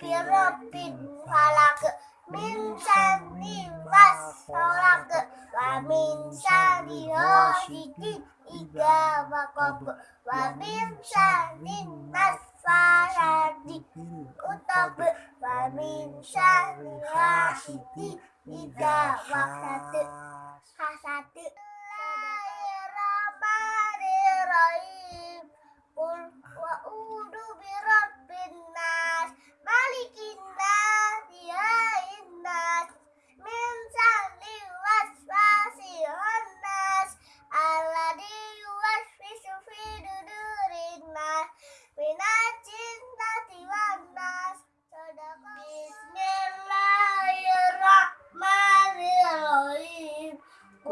birabbin falak min syarri wasfalak wa min syarri ghasiqin idza waqab. Wa min syarri nasfarati utab. Wa min syarri hasidin idza waqab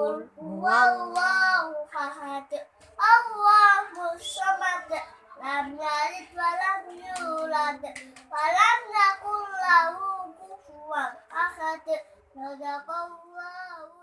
Qul huwallahu ahad Allahu samad lam yalid wa lam yulad wa lam yakul lahu kufuwan ahad Sadaqallah